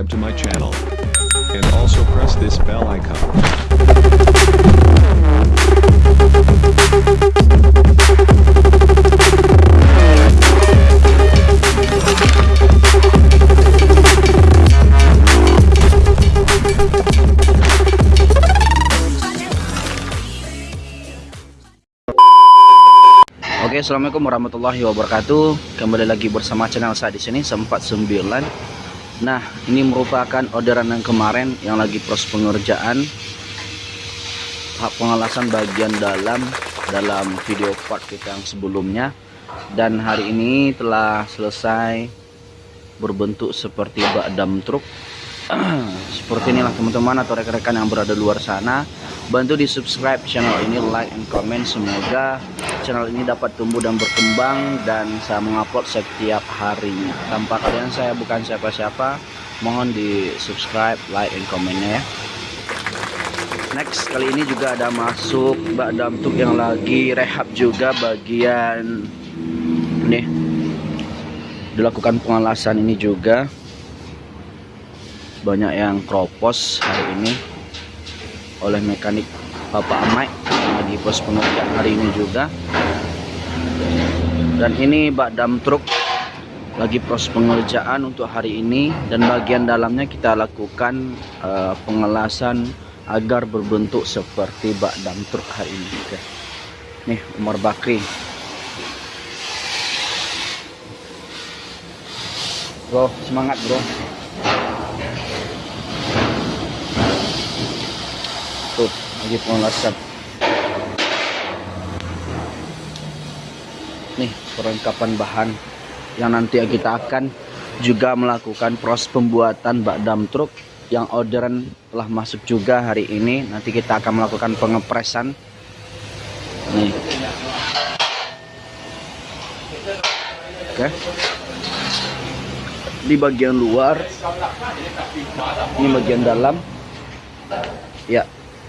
subscribe to my channel. And also press this bell icon. Assalamualaikum warahmatullahi wabarakatuh. Kembali lagi bersama channel saya di sini sempat 9. Nah, ini merupakan orderan yang kemarin yang lagi proses pengerjaan. Hak pengelasan bagian dalam dalam video part kita yang sebelumnya. Dan hari ini telah selesai berbentuk seperti bak dam truk seperti inilah teman-teman atau rekan-rekan yang berada luar sana. Bantu di subscribe channel ini like and comment. Semoga channel ini dapat tumbuh dan berkembang dan saya mengupload setiap harinya. Tanpa kalian saya bukan siapa-siapa. Mohon di subscribe like and commentnya ya. Next kali ini juga ada masuk bak damtuk yang lagi rehab juga bagian nih dilakukan pengelasan ini juga banyak yang kropos hari ini oleh mekanik Bapak yang lagi pos pengerjaan hari ini juga. Dan ini bak dam truk lagi proses pengerjaan untuk hari ini. Dan bagian dalamnya kita lakukan uh, pengelasan agar berbentuk seperti bak dam truk hari ini Oke. nih Umar Bakri. Bro semangat bro tuh lagi pengelasan nih perlengkapan bahan yang nanti kita akan juga melakukan proses pembuatan bak dam truk yang orderan telah masuk juga hari ini. Nanti kita akan melakukan pengepresan. Nih. Oke. Di bagian luar ini bagian dalam. Ya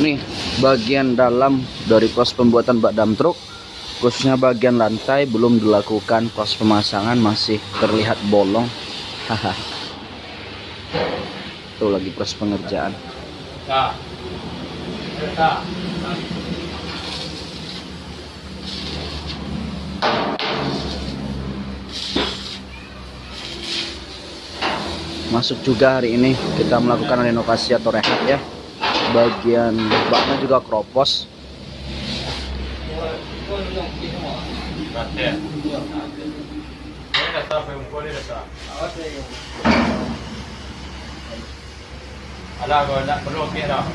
nih bagian dalam dari proses pembuatan bak dam truk khususnya bagian lantai belum dilakukan proses pemasangan masih terlihat bolong. Haha. Tuh lagi proses pengerjaan. Masuk juga hari ini kita melakukan renovasi atau rehab ya bagian baknya juga kropos Alah kau nak perlu okey dah.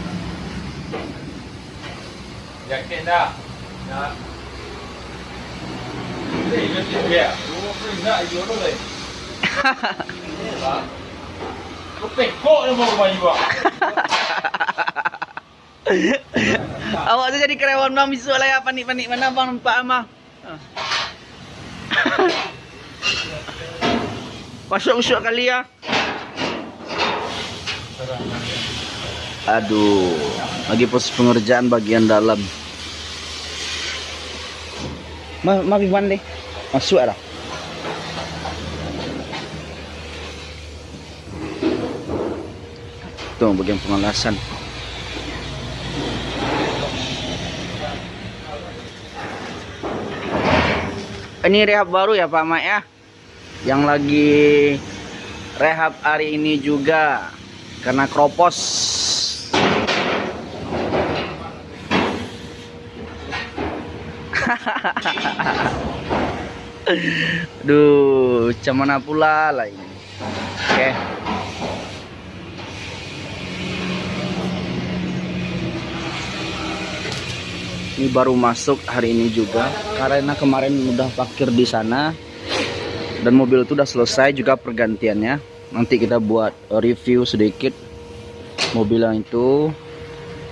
Yakin dah. Nak. Ni mesti dia. Lu pun nak yo lu le. Kau pekok ni mau bayi buat. awak tu jadi karyawan bang. Besok lah ya panik-panik. Mana bang nampak amah? Masuk-masuk kali ya. Aduh lagi pos pengerjaan bagian dalam. Ma, ma Vivan deh masuk ada tuh bagian pengelasan ini rehab baru ya Pak Mak ya yang lagi rehab hari ini juga karena kropos Duh, cuman pula lah ini. Oke. Ini baru masuk hari ini juga. Karena kemarin udah parkir di sana. Dan mobil itu udah selesai juga pergantiannya. Nanti kita buat review sedikit mobil yang itu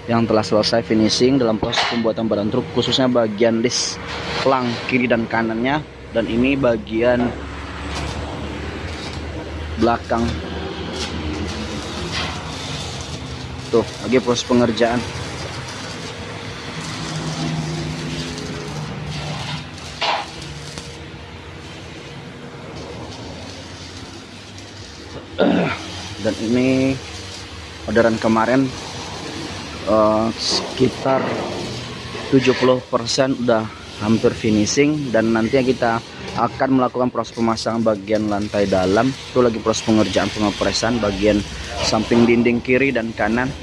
yang telah selesai finishing dalam proses pembuatan badan truk khususnya bagian list plang kiri dan kanannya. Dan ini bagian belakang. Tuh lagi proses pengerjaan dan ini orderan kemarin eh, sekitar 70% udah hampir finishing dan nantinya kita akan melakukan proses pemasangan bagian lantai dalam. Itu lagi proses pengerjaan pengepresan bagian samping dinding kiri dan kanan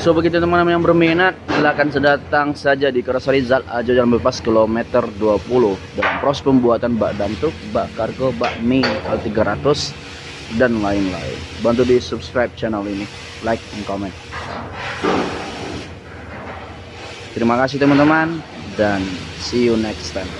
So begitu teman-teman yang berminat silakan sedatang saja di Keras Rizal Ajo Jalan Bebas kilometer 20 dalam proses pembuatan bak dantuk, bak kargo, bak mie L300 dan lain-lain. Bantu di subscribe channel ini, like and comment. Terima kasih teman-teman dan see you next time.